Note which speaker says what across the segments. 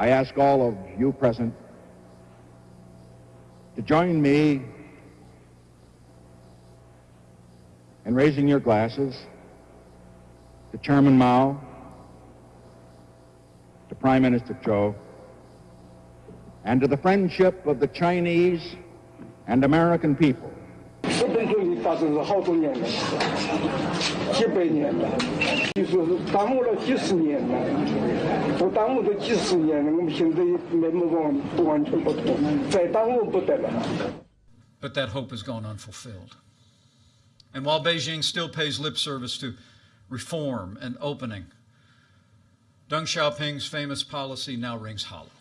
Speaker 1: I ask all of you present to join me in raising your glasses to Chairman Mao, to Prime Minister Zhou, and to the friendship of the Chinese and American people.
Speaker 2: 日本独立发生是好多年了，几百年了，就说是耽误了几十年了，都耽误了几十年了，我们现在面目完不完全不同，再耽误不得了。
Speaker 3: But that hope has gone unfulfilled. And while Beijing still pays lip service to reform and opening, Deng Xiaoping's famous policy now rings hollow.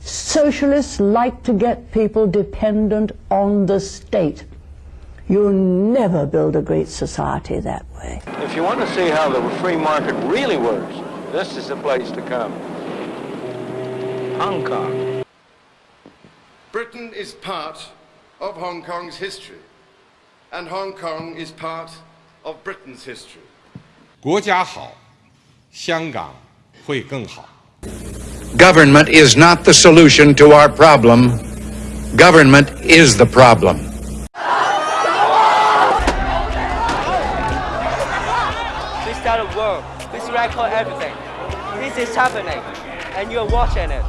Speaker 4: Socialists like to get people dependent on the state. You'll never build a great society that way.
Speaker 5: If you want to see how the free market really works, this is the place to come. Hong Kong.
Speaker 6: Britain is part of Hong Kong's history, and Hong Kong is part of Britain's history.
Speaker 7: 国家好，香港会更好。
Speaker 8: Government is not the solution to our problem. Government is the problem.
Speaker 9: This kind of world, this record everything. This is happening, and you're watching it.